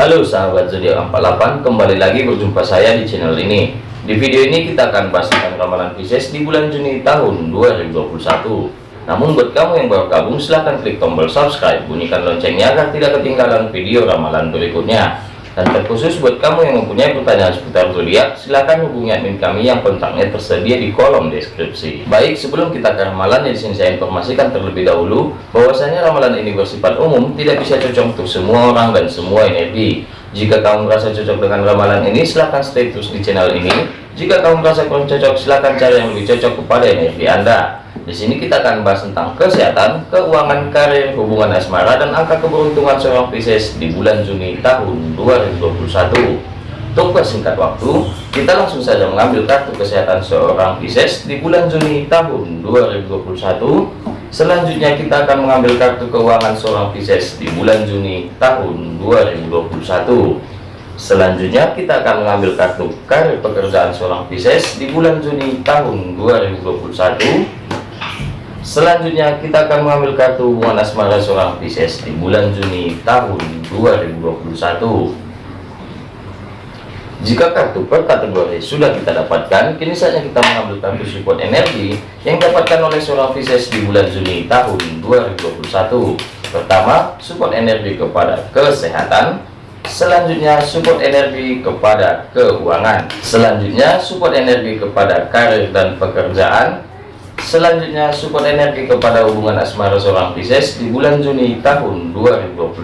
Halo sahabat zodiak 48 kembali lagi berjumpa saya di channel ini. Di video ini kita akan bahas tentang ramalan Pisces di bulan Juni tahun 2021 namun buat kamu yang baru gabung silahkan klik tombol subscribe bunyikan loncengnya agar tidak ketinggalan video ramalan berikutnya dan terkhusus buat kamu yang mempunyai pertanyaan seputar zodiak, silahkan hubungi admin kami yang kontaknya tersedia di kolom deskripsi. Baik, sebelum kita ke ramalan, di sini saya informasikan terlebih dahulu bahwasanya ramalan ini bersifat umum, tidak bisa cocok untuk semua orang dan semua energi. Jika kamu merasa cocok dengan ramalan ini, silahkan stay terus di channel ini. Jika kamu merasa kurang cocok, silahkan cari yang lebih cocok kepada energi Anda. Di sini kita akan bahas tentang kesehatan, keuangan, karir, hubungan asmara, dan angka keberuntungan seorang Pisces di bulan Juni tahun 2021. Untuk persingkat waktu, kita langsung saja mengambil kartu kesehatan seorang Pisces di bulan Juni tahun 2021. Selanjutnya kita akan mengambil kartu keuangan seorang Pisces di bulan Juni tahun 2021. Selanjutnya kita akan mengambil kartu karir pekerjaan seorang Pisces di bulan Juni tahun 2021 Selanjutnya kita akan mengambil kartu hubungan asmara seorang Pisces di bulan Juni tahun 2021. Jika kartu per kategori sudah kita dapatkan, kini saatnya kita mengambil kartu support energi yang dapatkan oleh seorang Pisces di bulan Juni tahun 2021. Pertama, support energi kepada kesehatan. Selanjutnya, support energi kepada keuangan. Selanjutnya, support energi kepada karir dan pekerjaan. Selanjutnya support energi kepada hubungan asmara seorang Pisces di bulan Juni tahun 2021.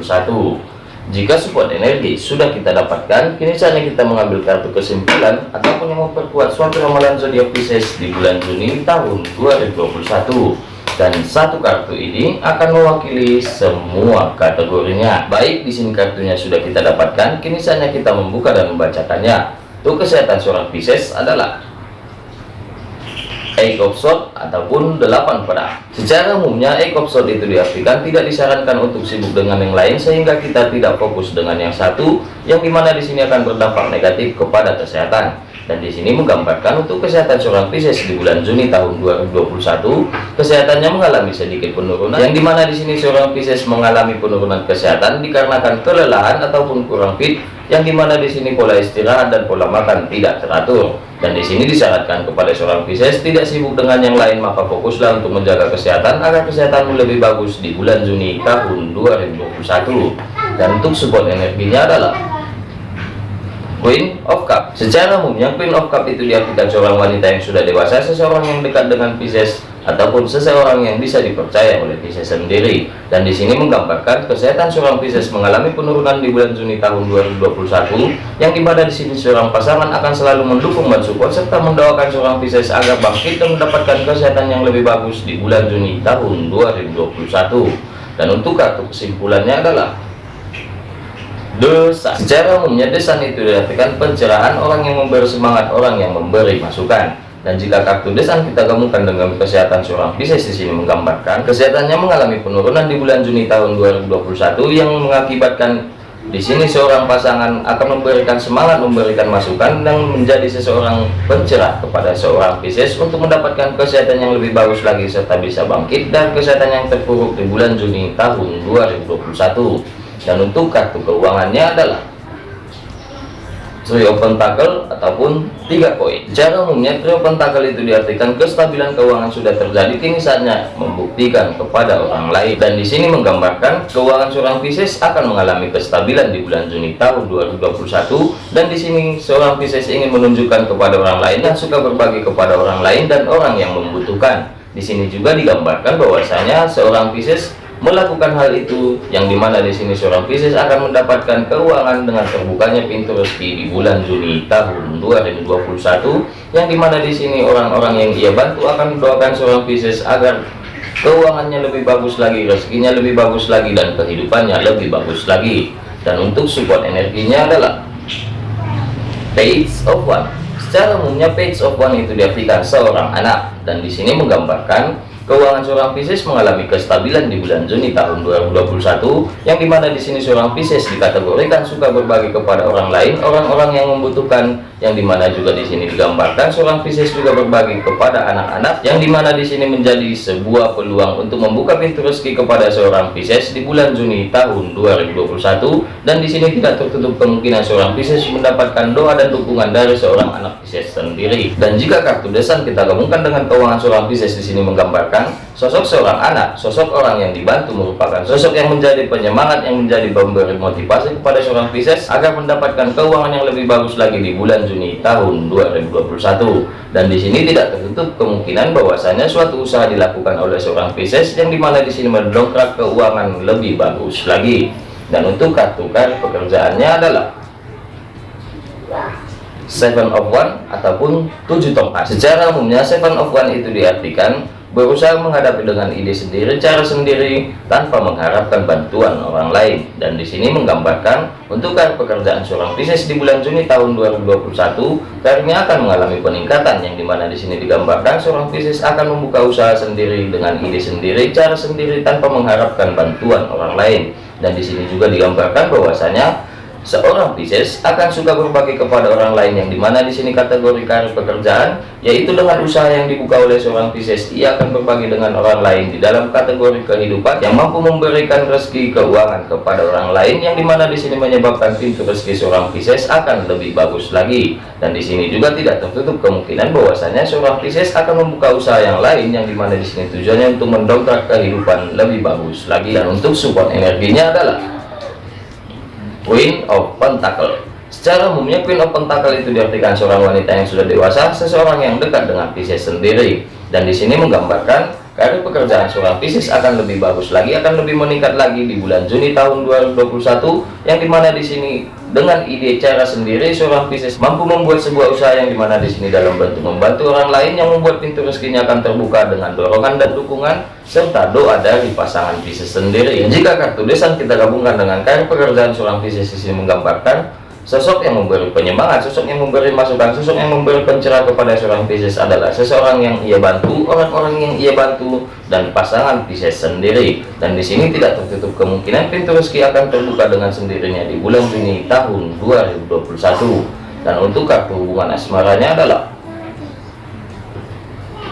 Jika support energi sudah kita dapatkan, kini saatnya kita mengambil kartu kesimpulan ataupun yang memperkuat suatu ramalan zodiak Pisces di bulan Juni tahun 2021. Dan satu kartu ini akan mewakili semua kategorinya. Baik, di sini kartunya sudah kita dapatkan, kini saatnya kita membuka dan membacakannya. Untuk kesehatan seorang Pisces adalah Swords ataupun delapan pedang. Secara umumnya Swords itu diartikan tidak disarankan untuk sibuk dengan yang lain sehingga kita tidak fokus dengan yang satu yang di mana di sini akan berdampak negatif kepada kesehatan. Dan di sini menggambarkan untuk kesehatan seorang Pisces di bulan Juni tahun 2021, kesehatannya mengalami sedikit penurunan. Yang di mana di sini seorang Pisces mengalami penurunan kesehatan dikarenakan kelelahan ataupun kurang fit yang di mana di sini pola istirahat dan pola makan tidak teratur. Dan di sini disyaratkan kepada seorang Pisces tidak sibuk dengan yang lain maka fokuslah untuk menjaga kesehatan agar kesehatanmu lebih bagus di bulan Juni tahun 2021 dan untuk support energinya adalah Queen of Cup. Secara umumnya Queen of Cup itu diartikan seorang wanita yang sudah dewasa seseorang yang dekat dengan Pisces ataupun seseorang yang bisa dipercaya oleh Pisces sendiri. Dan di sini menggambarkan kesehatan seorang Pisces mengalami penurunan di bulan Juni tahun 2021 yang di mana di sini seorang pasangan akan selalu mendukung dan support serta mendoakan seorang Pisces agar bangkit dan mendapatkan kesehatan yang lebih bagus di bulan Juni tahun 2021 dan untuk kartu kesimpulannya adalah dosa. Secara umumnya desan itu diartikan pencerahan orang yang memberi semangat orang yang memberi masukan. Dan jika kartu desan kita gabungkan dengan kesehatan seorang Pisces di sini menggambarkan kesehatannya mengalami penurunan di bulan Juni tahun 2021 yang mengakibatkan di sini seorang pasangan akan memberikan semangat memberikan masukan dan menjadi seseorang pencerah kepada seorang Pisces untuk mendapatkan kesehatan yang lebih bagus lagi serta bisa bangkit dan kesehatan yang terpuruk di bulan Juni tahun 2021 dan untuk kartu keuangannya adalah trio pentakel ataupun tiga koin. Secara umumnya trio pentakel itu diartikan kestabilan keuangan sudah terjadi kini saatnya membuktikan kepada orang lain. Dan di sini menggambarkan keuangan seorang Pisces akan mengalami kestabilan di bulan Juni tahun 2021 dan di sini seorang Pisces ingin menunjukkan kepada orang lain yang suka berbagi kepada orang lain dan orang yang membutuhkan. Di sini juga digambarkan bahwasanya seorang Pisces melakukan hal itu yang di mana di sini seorang Pisces akan mendapatkan keuangan dengan terbukanya pintu rezeki di bulan Juni tahun 2021 yang di mana di sini orang-orang yang ia bantu akan mendoakan seorang Pisces agar keuangannya lebih bagus lagi rezekinya lebih bagus lagi dan kehidupannya lebih bagus lagi. Dan untuk support energinya adalah page of one. Secara umumnya page of one itu diartikan seorang anak. Dan di sini menggambarkan Keuangan seorang Pisces mengalami kestabilan di bulan Juni tahun 2021, yang di mana di sini seorang Pisces dikategorikan suka berbagi kepada orang lain, orang-orang yang membutuhkan, yang di mana juga di sini digambarkan seorang Pisces juga berbagi kepada anak-anak, yang di mana di sini menjadi sebuah peluang untuk membuka pintu rezeki kepada seorang Pisces di bulan Juni tahun 2021, dan di sini tidak tertutup kemungkinan seorang Pisces mendapatkan doa dan dukungan dari seorang anak Pisces sendiri. Dan jika kartu desan kita gabungkan dengan keuangan seorang Pisces di sini menggambarkan sosok seorang anak, sosok orang yang dibantu merupakan sosok yang menjadi penyemangat yang menjadi pemberi motivasi kepada seorang Pisces agar mendapatkan keuangan yang lebih bagus lagi di bulan Juni tahun 2021. Dan di sini tidak tertutup kemungkinan bahwasanya suatu usaha dilakukan oleh seorang Pisces yang di mana di sini mendongkrak keuangan lebih bagus lagi. Dan untuk kartu kartu pekerjaannya adalah Seven of One ataupun tujuh tongkat. Secara umumnya Seven of One itu diartikan berusaha menghadapi dengan ide sendiri cara sendiri tanpa mengharapkan bantuan orang lain. Dan di sini menggambarkan untuk pekerjaan seorang bisnis di bulan Juni tahun 2021 karirnya akan mengalami peningkatan yang di mana di sini digambarkan seorang bisnis akan membuka usaha sendiri dengan ide sendiri cara sendiri tanpa mengharapkan bantuan orang lain. Dan di sini juga digambarkan bahwasanya Seorang Pisces akan suka berbagi kepada orang lain yang di mana di sini kategori karir pekerjaan, yaitu dengan usaha yang dibuka oleh seorang Pisces, ia akan berbagi dengan orang lain di dalam kategori kehidupan yang mampu memberikan rezeki keuangan kepada orang lain yang di mana di sini menyebabkan pintu rezeki seorang Pisces akan lebih bagus lagi. Dan di sini juga tidak tertutup kemungkinan bahwasanya seorang Pisces akan membuka usaha yang lain yang di mana di sini tujuannya untuk mendongkrak kehidupan lebih bagus lagi. Dan untuk support energinya adalah Queen of Pentacle Secara umumnya Queen of Pentacle itu diartikan seorang wanita yang sudah dewasa, seseorang yang dekat dengan Pisces sendiri. Dan di sini menggambarkan karir pekerjaan seorang Pisces akan lebih bagus lagi, akan lebih meningkat lagi di bulan Juni tahun 2021, yang di mana di sini dengan ide cara sendiri seorang Pisces mampu membuat sebuah usaha yang di mana di sini dalam bentuk membantu orang lain yang membuat pintu rezekinya akan terbuka dengan dorongan dan dukungan serta doa dari pasangan Pisces sendiri. Jika kartu desan kita gabungkan dengan karir pekerjaan seorang Pisces di sini menggambarkan Sosok yang memberi penyemangat, sosok yang memberi masukan, sosok yang memberi pencerahan kepada seorang Pisces adalah seseorang yang ia bantu, orang-orang yang ia bantu, dan pasangan Pisces sendiri. Dan di sini tidak tertutup kemungkinan pintu rezeki akan terbuka dengan sendirinya di bulan Juni tahun 2021. Dan untuk kartu hubungan asmaranya adalah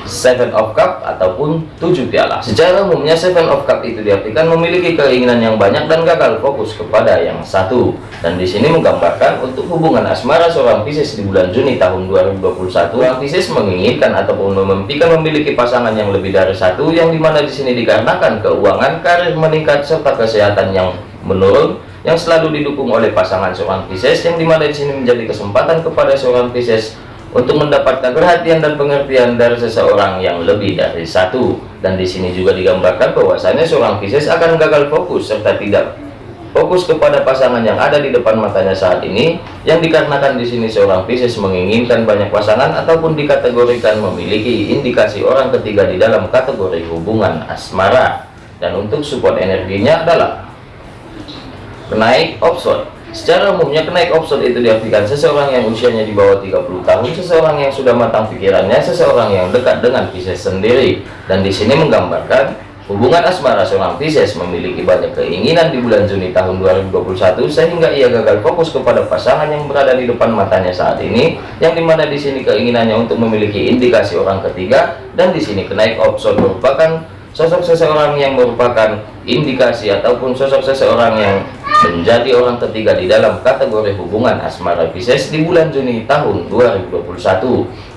Seven of Cup ataupun tujuh piala. Secara umumnya Seven of Cup itu diartikan memiliki keinginan yang banyak dan gagal fokus kepada yang satu. Dan di sini menggambarkan untuk hubungan asmara seorang Pisces di bulan Juni tahun 2021, seorang Pisces menginginkan ataupun memimpikan memiliki pasangan yang lebih dari satu, yang di mana di sini dikarenakan keuangan, karir meningkat serta kesehatan yang menurun yang selalu didukung oleh pasangan seorang Pisces yang di mana di sini menjadi kesempatan kepada seorang Pisces untuk mendapatkan perhatian dan pengertian dari seseorang yang lebih dari satu. Dan di sini juga digambarkan bahwasanya seorang Pisces akan gagal fokus serta tidak fokus kepada pasangan yang ada di depan matanya saat ini yang dikarenakan di sini seorang Pisces menginginkan banyak pasangan ataupun dikategorikan memiliki indikasi orang ketiga di dalam kategori hubungan asmara. Dan untuk support energinya adalah kenaik offshore Secara umumnya kenaik option itu diartikan seseorang yang usianya di bawah 30 tahun, seseorang yang sudah matang pikirannya, seseorang yang dekat dengan Pisces sendiri. Dan di sini menggambarkan hubungan asmara seorang Pisces memiliki banyak keinginan di bulan Juni tahun 2021 sehingga ia gagal fokus kepada pasangan yang berada di depan matanya saat ini, yang di mana di sini keinginannya untuk memiliki indikasi orang ketiga dan di sini kenaik option merupakan sosok seseorang yang merupakan indikasi ataupun sosok seseorang yang menjadi orang ketiga di dalam kategori hubungan asmara Pisces di bulan Juni tahun 2021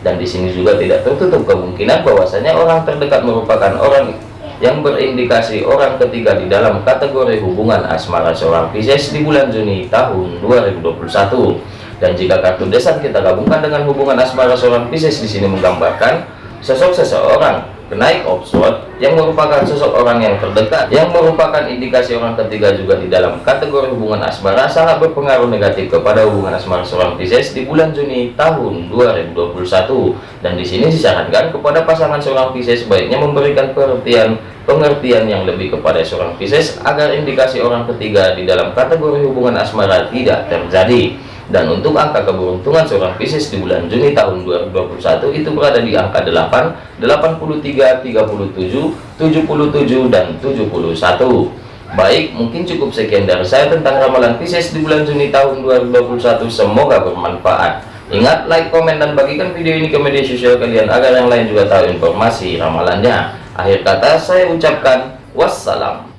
dan di sini juga tidak tertutup kemungkinan bahwasanya orang terdekat merupakan orang yang berindikasi orang ketiga di dalam kategori hubungan asmara seorang Pisces di bulan Juni tahun 2021 dan jika kartu desan kita gabungkan dengan hubungan asmara seorang Pisces di sini menggambarkan sosok seseorang kenaik offshore yang merupakan sosok orang yang terdekat yang merupakan indikasi orang ketiga juga di dalam kategori hubungan asmara sangat berpengaruh negatif kepada hubungan asmara seorang Pisces di bulan Juni tahun 2021 dan di sini disarankan kepada pasangan seorang Pisces sebaiknya memberikan perhatian pengertian yang lebih kepada seorang Pisces agar indikasi orang ketiga di dalam kategori hubungan asmara tidak terjadi dan untuk angka keberuntungan seorang Pisces di bulan Juni tahun 2021 itu berada di angka 8 83 37 77 dan 71 baik mungkin cukup sekian dari saya tentang ramalan Pisces di bulan Juni tahun 2021 semoga bermanfaat. Ingat like komen dan bagikan video ini ke media sosial kalian agar yang lain juga tahu informasi ramalannya. Akhir kata saya ucapkan wassalam